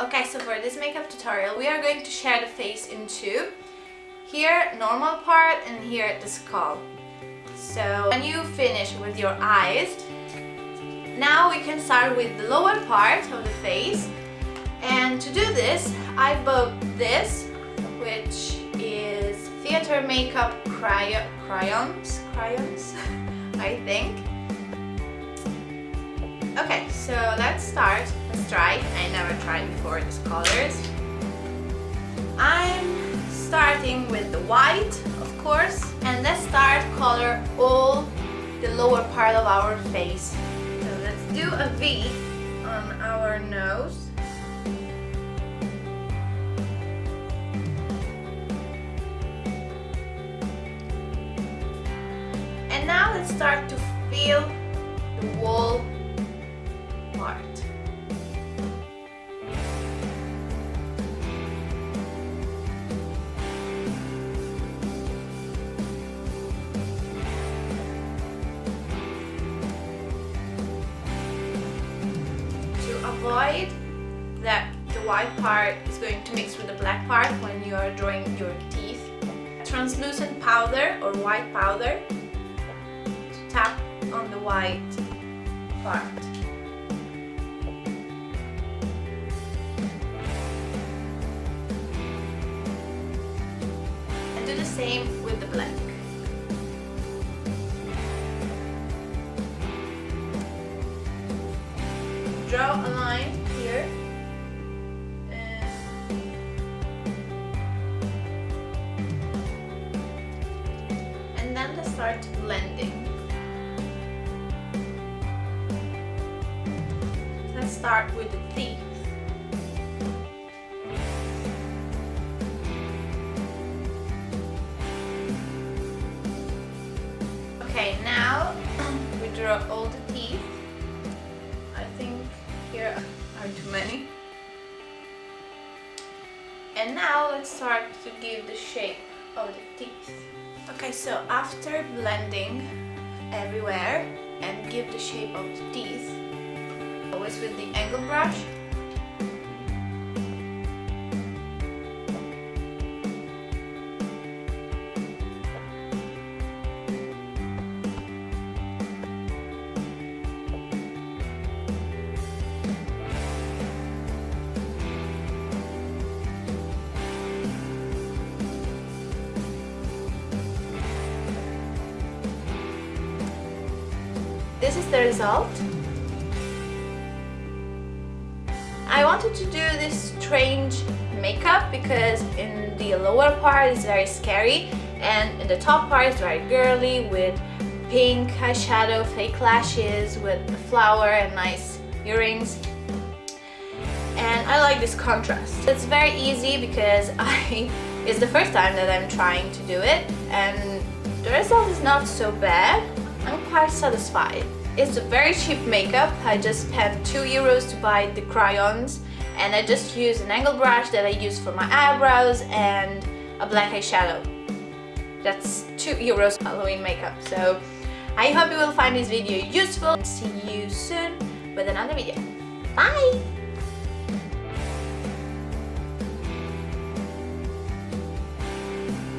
Okay, so for this makeup tutorial, we are going to share the face in two. Here, normal part, and here, the skull. So, when you finish with your eyes, now we can start with the lower part of the face. And to do this, I bought this, which is theater makeup crayon, crayons, crayons, I think. Okay, so let's start. Let's try. I never tried before these colors. I'm starting with the white, of course. And let's start color all the lower part of our face. So let's do a V on our nose. And now let's start to feel the wall To avoid that the white part is going to mix with the black part when you are drawing your teeth, translucent powder or white powder to tap on the white part. Same with the black. Draw a line here. And then let's start blending. Let's start with the teeth. Draw all the teeth. I think here are too many. And now let's start to give the shape of the teeth. Okay, so after blending everywhere and give the shape of the teeth, always with the angle brush, this is the result. I wanted to do this strange makeup because in the lower part it's very scary and in the top part it's very girly with pink eyeshadow, fake lashes with a flower and nice earrings and I like this contrast. It's very easy because I it's the first time that I'm trying to do it and the result is not so bad. I'm quite satisfied. It's a very cheap makeup. I just spent 2 euros to buy the crayons and I just use an angle brush that I use for my eyebrows and a black eyeshadow. That's 2 euros Halloween makeup. So I hope you will find this video useful. See you soon with another video.